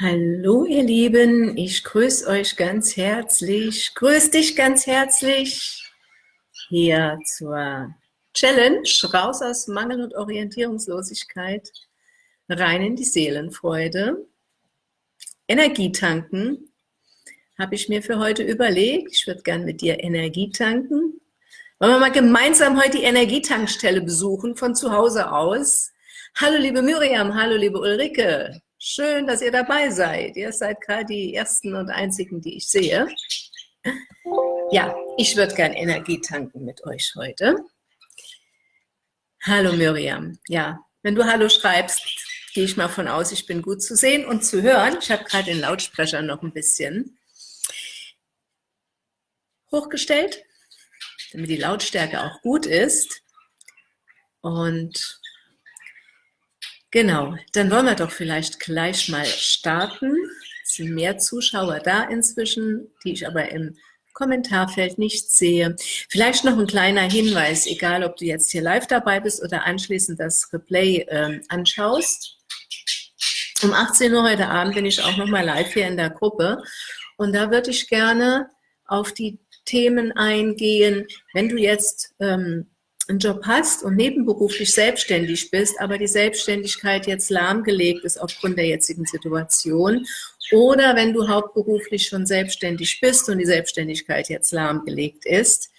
Hallo ihr Lieben, ich grüße euch ganz herzlich, grüße dich ganz herzlich. Hier zur Challenge, raus aus Mangel und Orientierungslosigkeit, rein in die Seelenfreude. Energie tanken habe ich mir für heute überlegt, ich würde gern mit dir Energie tanken. Wollen wir mal gemeinsam heute die Energietankstelle besuchen, von zu Hause aus. Hallo liebe Miriam, hallo liebe Ulrike, Schön, dass ihr dabei seid. Ihr seid gerade die ersten und einzigen, die ich sehe. Ja, ich würde gern Energie tanken mit euch heute. Hallo Miriam. Ja, wenn du Hallo schreibst, gehe ich mal von aus, ich bin gut zu sehen und zu hören. Ich habe gerade den Lautsprecher noch ein bisschen hochgestellt, damit die Lautstärke auch gut ist. Und Genau, dann wollen wir doch vielleicht gleich mal starten. Es sind mehr Zuschauer da inzwischen, die ich aber im Kommentarfeld nicht sehe. Vielleicht noch ein kleiner Hinweis, egal ob du jetzt hier live dabei bist oder anschließend das Replay äh, anschaust. Um 18 Uhr heute Abend bin ich auch nochmal live hier in der Gruppe und da würde ich gerne auf die Themen eingehen, wenn du jetzt ähm, einen Job hast und nebenberuflich selbstständig bist, aber die Selbstständigkeit jetzt lahmgelegt ist aufgrund der jetzigen Situation oder wenn du hauptberuflich schon selbstständig bist und die Selbstständigkeit jetzt lahmgelegt ist,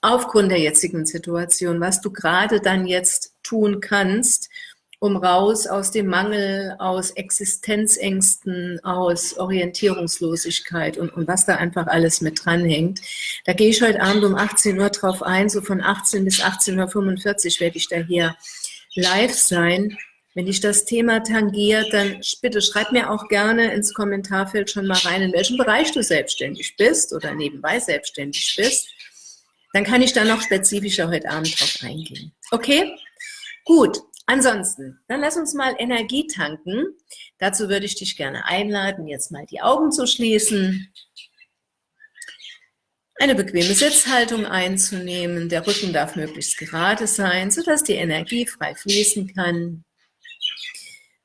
aufgrund der jetzigen Situation, was du gerade dann jetzt tun kannst, um raus aus dem Mangel, aus Existenzängsten, aus Orientierungslosigkeit und, und was da einfach alles mit dranhängt. Da gehe ich heute Abend um 18 Uhr drauf ein, so von 18 bis 18.45 Uhr werde ich da hier live sein. Wenn dich das Thema tangiert, dann bitte schreib mir auch gerne ins Kommentarfeld schon mal rein, in welchem Bereich du selbstständig bist oder nebenbei selbstständig bist. Dann kann ich da noch spezifischer heute Abend drauf eingehen. Okay? Gut, Ansonsten, dann lass uns mal Energie tanken. Dazu würde ich dich gerne einladen, jetzt mal die Augen zu schließen, eine bequeme Sitzhaltung einzunehmen. Der Rücken darf möglichst gerade sein, sodass die Energie frei fließen kann.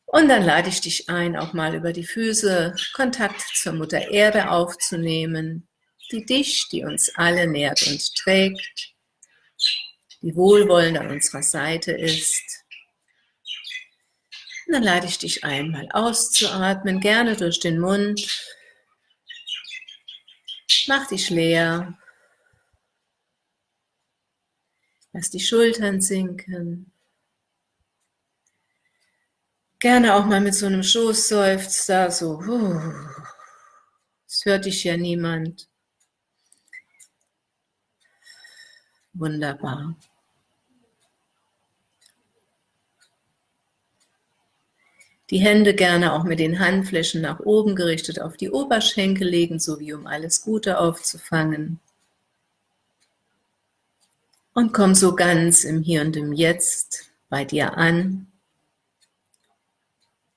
Und dann lade ich dich ein, auch mal über die Füße Kontakt zur Mutter Erde aufzunehmen, die dich, die uns alle nährt und trägt, die wohlwollend an unserer Seite ist. Und dann lade ich dich ein, mal auszuatmen, gerne durch den Mund. Mach dich leer. Lass die Schultern sinken. Gerne auch mal mit so einem Schoßseufzer, so, es hört dich ja niemand. Wunderbar. Die Hände gerne auch mit den Handflächen nach oben gerichtet auf die Oberschenkel legen, sowie um alles Gute aufzufangen. Und komm so ganz im Hier und im Jetzt bei dir an.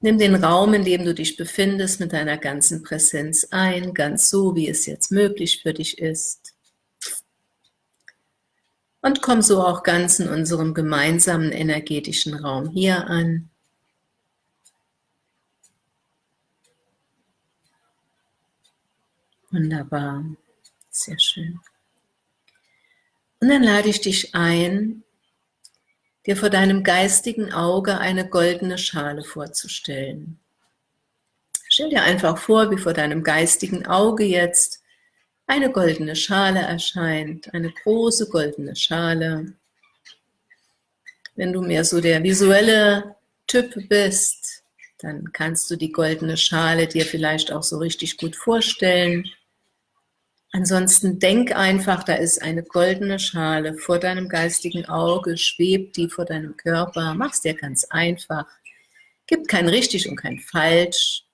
Nimm den Raum, in dem du dich befindest, mit deiner ganzen Präsenz ein, ganz so, wie es jetzt möglich für dich ist. Und komm so auch ganz in unserem gemeinsamen energetischen Raum hier an. Wunderbar, sehr schön. Und dann lade ich dich ein, dir vor deinem geistigen Auge eine goldene Schale vorzustellen. Stell dir einfach vor, wie vor deinem geistigen Auge jetzt eine goldene Schale erscheint, eine große goldene Schale. Wenn du mehr so der visuelle Typ bist, dann kannst du die goldene Schale dir vielleicht auch so richtig gut vorstellen. Ansonsten denk einfach, da ist eine goldene Schale vor deinem geistigen Auge, schwebt die vor deinem Körper, mach's dir ganz einfach. Gibt kein richtig und kein falsch.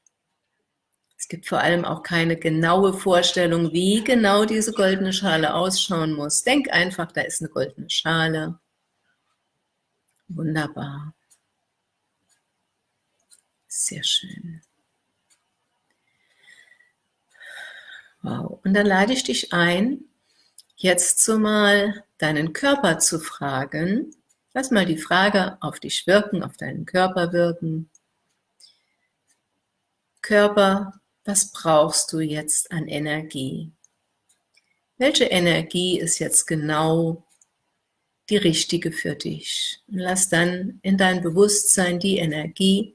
Es gibt vor allem auch keine genaue Vorstellung, wie genau diese goldene Schale ausschauen muss. Denk einfach, da ist eine goldene Schale. Wunderbar. Sehr schön. Wow. Und dann lade ich dich ein, jetzt so mal deinen Körper zu fragen. Lass mal die Frage auf dich wirken, auf deinen Körper wirken. Körper, was brauchst du jetzt an Energie? Welche Energie ist jetzt genau die richtige für dich? Und lass dann in dein Bewusstsein die Energie,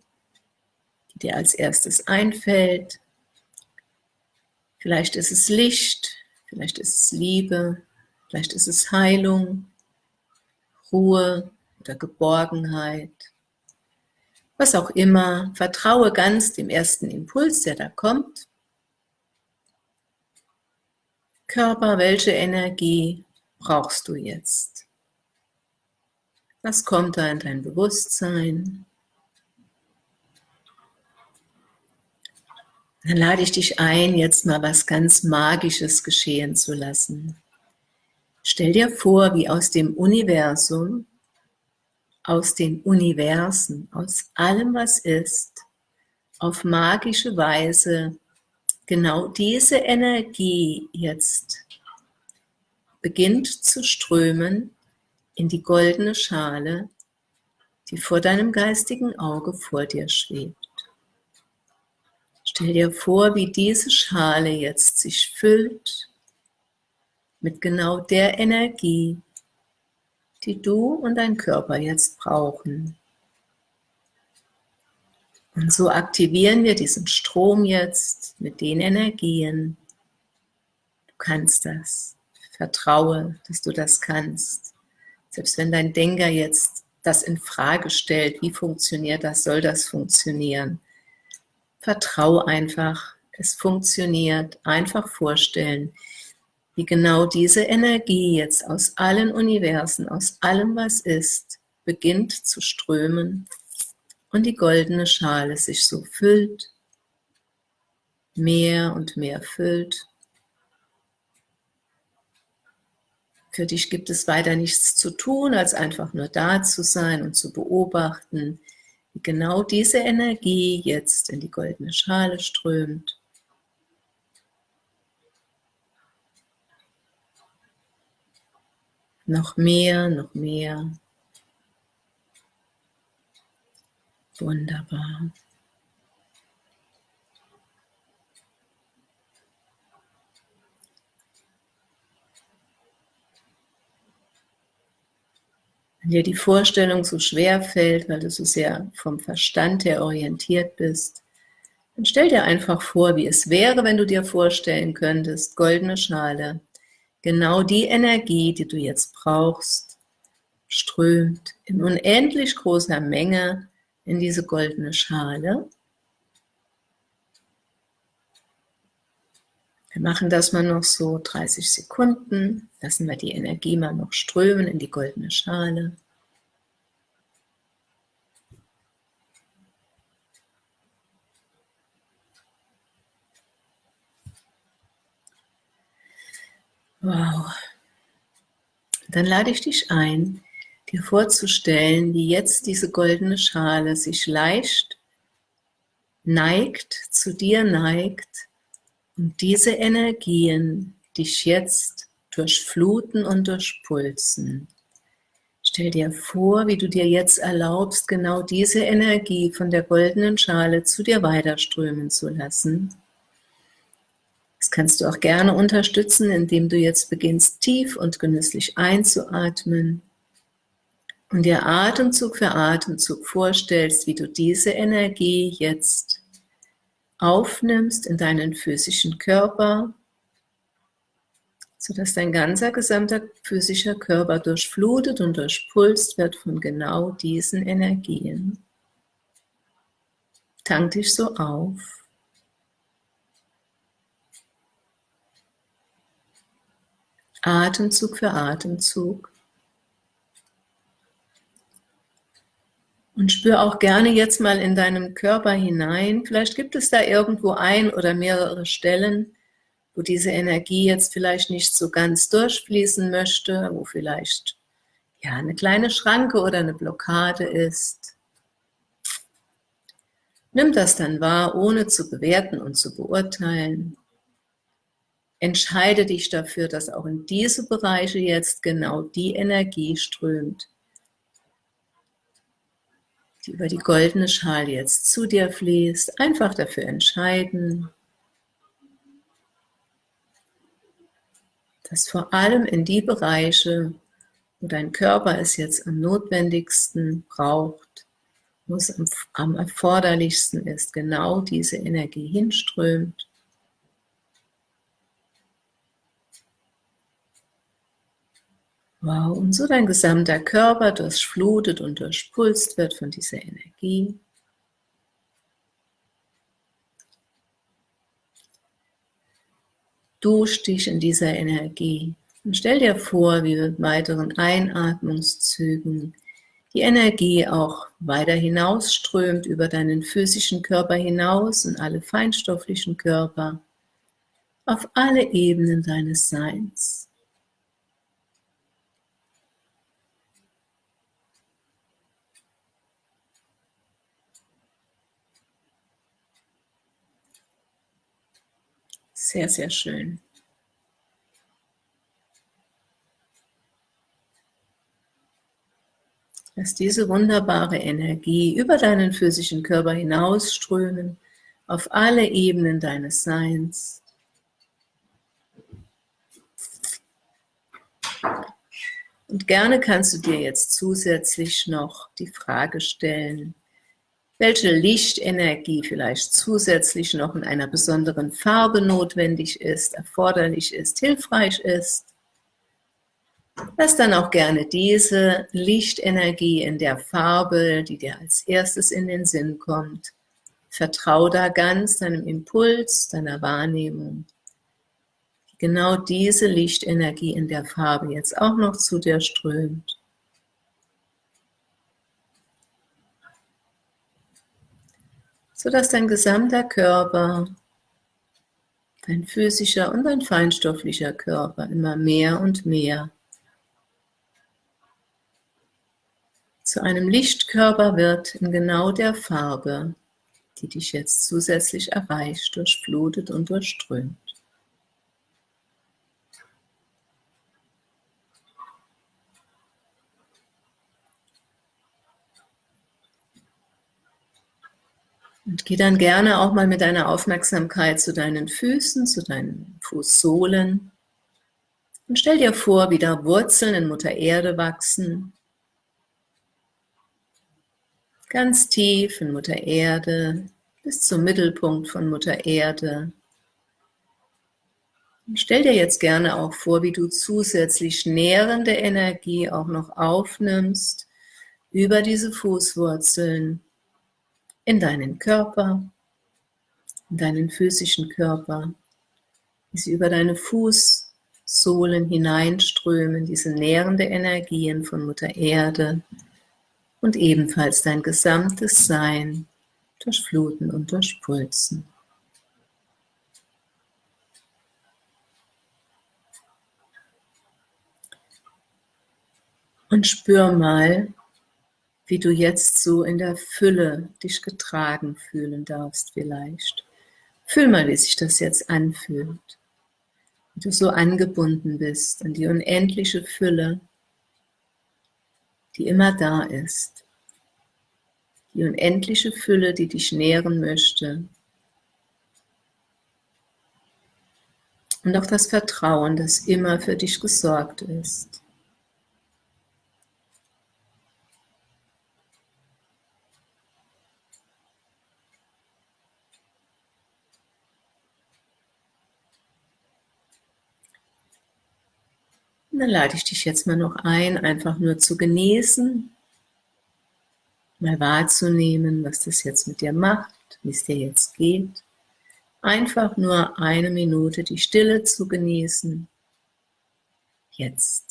die dir als erstes einfällt. Vielleicht ist es Licht, vielleicht ist es Liebe, vielleicht ist es Heilung, Ruhe oder Geborgenheit. Was auch immer, vertraue ganz dem ersten Impuls, der da kommt. Körper, welche Energie brauchst du jetzt? Was kommt da in dein Bewusstsein? Dann lade ich dich ein, jetzt mal was ganz Magisches geschehen zu lassen. Stell dir vor, wie aus dem Universum, aus den Universen, aus allem, was ist, auf magische Weise genau diese Energie jetzt beginnt zu strömen in die goldene Schale, die vor deinem geistigen Auge vor dir schwebt. Stell dir vor, wie diese Schale jetzt sich füllt mit genau der Energie, die du und dein Körper jetzt brauchen. Und so aktivieren wir diesen Strom jetzt mit den Energien. Du kannst das. Vertraue, dass du das kannst. Selbst wenn dein Denker jetzt das in Frage stellt, wie funktioniert das, soll das funktionieren. Vertraue einfach, es funktioniert. Einfach vorstellen, wie genau diese Energie jetzt aus allen Universen, aus allem, was ist, beginnt zu strömen und die goldene Schale sich so füllt, mehr und mehr füllt. Für dich gibt es weiter nichts zu tun, als einfach nur da zu sein und zu beobachten, genau diese Energie jetzt in die goldene Schale strömt. Noch mehr, noch mehr. Wunderbar. Wenn dir die Vorstellung so schwer fällt, weil du so sehr vom Verstand her orientiert bist, dann stell dir einfach vor, wie es wäre, wenn du dir vorstellen könntest, goldene Schale, genau die Energie, die du jetzt brauchst, strömt in unendlich großer Menge in diese goldene Schale. Wir machen das mal noch so 30 Sekunden, lassen wir die Energie mal noch strömen in die goldene Schale. Wow. Dann lade ich dich ein, dir vorzustellen, wie jetzt diese goldene Schale sich leicht neigt, zu dir neigt und diese Energien dich jetzt durchfluten und durchpulsen. Stell dir vor, wie du dir jetzt erlaubst, genau diese Energie von der goldenen Schale zu dir weiterströmen zu lassen. Das kannst du auch gerne unterstützen, indem du jetzt beginnst, tief und genüsslich einzuatmen und dir Atemzug für Atemzug vorstellst, wie du diese Energie jetzt aufnimmst in deinen physischen Körper, sodass dein ganzer gesamter physischer Körper durchflutet und durchpulst wird von genau diesen Energien. Tank dich so auf. Atemzug für Atemzug. Und spür auch gerne jetzt mal in deinem Körper hinein. Vielleicht gibt es da irgendwo ein oder mehrere Stellen, wo diese Energie jetzt vielleicht nicht so ganz durchfließen möchte, wo vielleicht ja eine kleine Schranke oder eine Blockade ist. Nimm das dann wahr, ohne zu bewerten und zu beurteilen. Entscheide dich dafür, dass auch in diese Bereiche jetzt genau die Energie strömt, die über die goldene Schale jetzt zu dir fließt, einfach dafür entscheiden, dass vor allem in die Bereiche, wo dein Körper es jetzt am notwendigsten braucht, wo es am, erforderlichsten ist, genau diese Energie hinströmt. Wow, und so dein gesamter Körper durchflutet und durchpulst wird von dieser Energie. Dusch dich in dieser Energie und stell dir vor, wie mit weiteren Einatmungszügen die Energie auch weiter hinausströmt über deinen physischen Körper hinaus und alle feinstofflichen Körper auf alle Ebenen deines Seins. Sehr, sehr schön. Lass diese wunderbare Energie über deinen physischen Körper hinausströmen, auf alle Ebenen deines Seins. Und gerne kannst du dir jetzt zusätzlich noch die Frage stellen, welche Lichtenergie vielleicht zusätzlich noch in einer besonderen Farbe notwendig ist, erforderlich ist, hilfreich ist. Lass dann auch gerne diese Lichtenergie in der Farbe, die dir als erstes in den Sinn kommt. Vertrau da ganz deinem Impuls, deiner Wahrnehmung. Genau diese Lichtenergie in der Farbe jetzt auch noch zu dir strömt. Sodass dein gesamter Körper, dein physischer und dein feinstofflicher Körper immer mehr und mehr zu einem Lichtkörper wird in genau der Farbe, die dich jetzt zusätzlich erreicht, durchflutet und durchströmt. Und geh dann gerne auch mal mit deiner Aufmerksamkeit zu deinen Füßen, zu deinen Fußsohlen. Und stell dir vor, wie da Wurzeln in Mutter Erde wachsen. Ganz tief in Mutter Erde, bis zum Mittelpunkt von Mutter Erde. Und stell dir jetzt gerne auch vor, wie du zusätzlich nährende Energie auch noch aufnimmst über diese Fußwurzeln in deinen Körper, in deinen physischen Körper, wie sie über deine Fußsohlen hineinströmen, diese nährende Energien von Mutter Erde und ebenfalls dein gesamtes Sein durchfluten und durchpulsen. Und spür mal, wie du jetzt so in der Fülle dich getragen fühlen darfst vielleicht. Fühl mal, wie sich das jetzt anfühlt. Wie du so angebunden bist an die unendliche Fülle, die immer da ist. Die unendliche Fülle, die dich nähren möchte. Und auch das Vertrauen, das immer für dich gesorgt ist. Dann lade ich dich jetzt mal noch ein, einfach nur zu genießen, mal wahrzunehmen, was das jetzt mit dir macht, wie es dir jetzt geht. Einfach nur eine Minute die Stille zu genießen. Jetzt.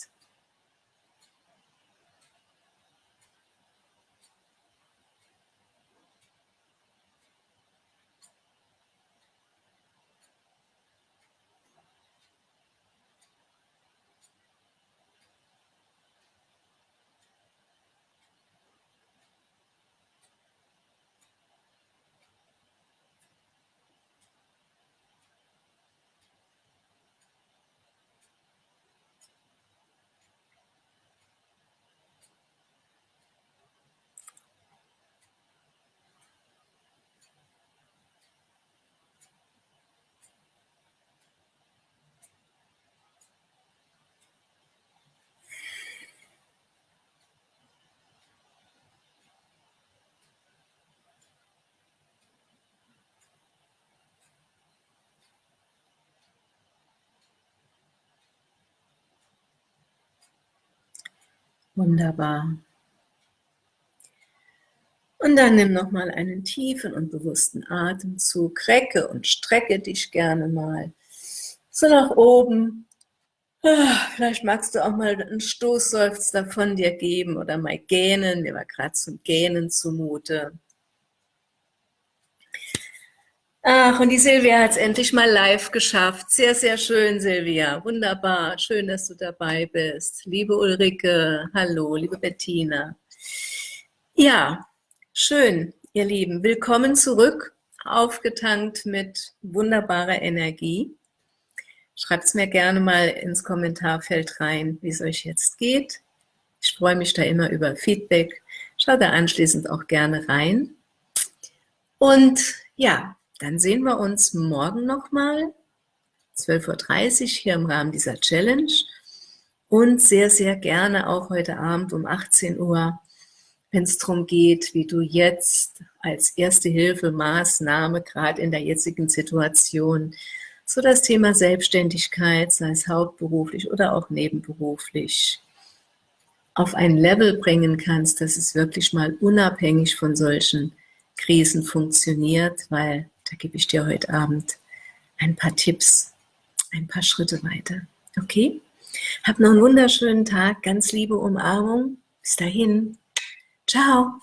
Wunderbar. Und dann nimm nochmal einen tiefen und bewussten Atemzug, recke und strecke dich gerne mal so nach oben. Ah, vielleicht magst du auch mal einen Stoßseufzer von dir geben oder mal gähnen. Mir war gerade zum Gähnen zumute. Ach, und die Silvia hat es endlich mal live geschafft. Sehr, sehr schön, Silvia. Wunderbar. Schön, dass du dabei bist. Liebe Ulrike, hallo, liebe Bettina. Ja, schön, ihr Lieben. Willkommen zurück, aufgetankt mit wunderbarer Energie. Schreibt es mir gerne mal ins Kommentarfeld rein, wie es euch jetzt geht. Ich freue mich da immer über Feedback. Schaut da anschließend auch gerne rein. Und ja, dann sehen wir uns morgen nochmal, 12.30 Uhr hier im Rahmen dieser Challenge. Und sehr, sehr gerne auch heute Abend um 18 Uhr, wenn es darum geht, wie du jetzt als erste Hilfemaßnahme, gerade in der jetzigen Situation, so das Thema Selbstständigkeit, sei es hauptberuflich oder auch nebenberuflich, auf ein Level bringen kannst, dass es wirklich mal unabhängig von solchen Krisen funktioniert, weil da gebe ich dir heute Abend ein paar Tipps, ein paar Schritte weiter. Okay? Hab noch einen wunderschönen Tag, ganz liebe Umarmung. Bis dahin. Ciao.